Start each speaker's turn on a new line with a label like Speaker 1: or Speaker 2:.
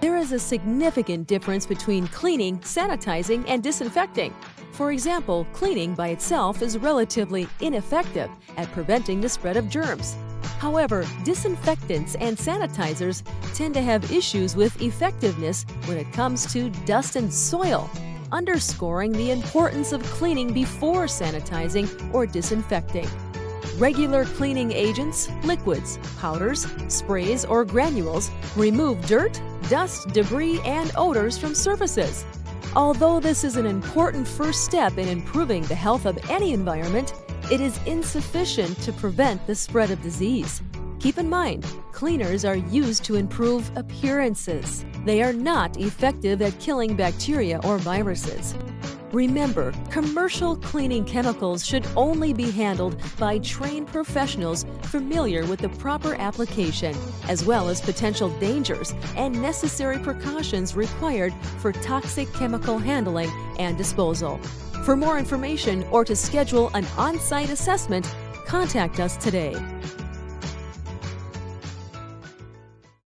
Speaker 1: There is a significant difference between cleaning, sanitizing, and disinfecting. For example, cleaning by itself is relatively ineffective at preventing the spread of germs. However, disinfectants and sanitizers tend to have issues with effectiveness when it comes to dust and soil, underscoring the importance of cleaning before sanitizing or disinfecting. Regular cleaning agents, liquids, powders, sprays, or granules remove dirt, dust, debris, and odors from surfaces. Although this is an important first step in improving the health of any environment, it is insufficient to prevent the spread of disease. Keep in mind, cleaners are used to improve appearances. They are not effective at killing bacteria or viruses. Remember, commercial cleaning chemicals should only be handled by trained professionals familiar with the proper application, as well as potential dangers and necessary precautions required for toxic chemical handling and disposal. For more information or to schedule an on site assessment, contact us today.